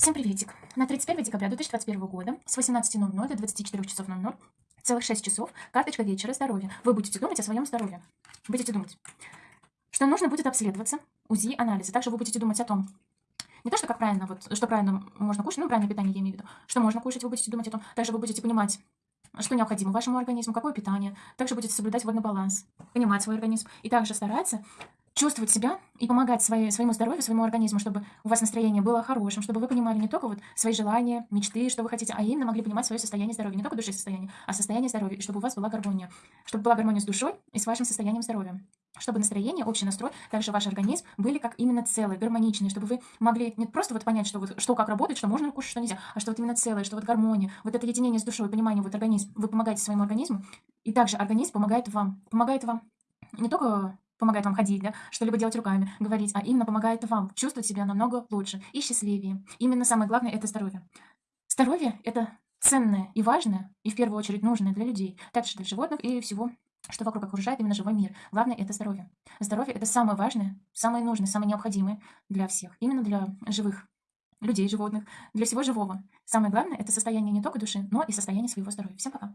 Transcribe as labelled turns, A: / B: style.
A: Всем приветик! На 31 декабря 2021 года с 18.00 до 24 часов 00 целых 6 часов карточка вечера здоровья. Вы будете думать о своем здоровье. Будете думать, что нужно будет обследоваться, УЗИ, анализы. Также вы будете думать о том, не то, что как правильно, вот, что правильно можно кушать, ну, правильное питание я имею в виду, что можно кушать, вы будете думать о том. Также вы будете понимать, что необходимо вашему организму, какое питание. Также будете соблюдать водный баланс, понимать свой организм. И также стараться чувствовать себя и помогать своей, своему здоровью, своему организму, чтобы у вас настроение было хорошим, чтобы вы понимали не только вот свои желания, мечты, что вы хотите, а именно могли понимать свое состояние здоровья. Не только души состояние, а состояние здоровья. И чтобы у вас была гармония. Чтобы была гармония с душой и с вашим состоянием здоровья. Чтобы настроение, общий настрой, также ваш организм были как именно целые, гармоничные, чтобы вы могли не просто вот понять, что, вот, что как работает, что можно кушать, что нельзя, а что вот именно целое, что вот гармония, вот это единение с душой, понимание, вот организм, вы помогаете своему организму, и также организм помогает вам, помогает вам не только помогает вам ходить, да, что-либо делать руками, говорить, а именно помогает вам чувствовать себя намного лучше и счастливее. Именно самое главное – это здоровье. Здоровье – это ценное и важное, и в первую очередь нужное для людей, также для животных и всего, что вокруг окружает именно живой мир. Главное – это здоровье. Здоровье – это самое важное, самое нужное, самое необходимое для всех, именно для живых людей, животных, для всего живого. Самое главное – это состояние не только души, но и состояние своего здоровья. Всем пока!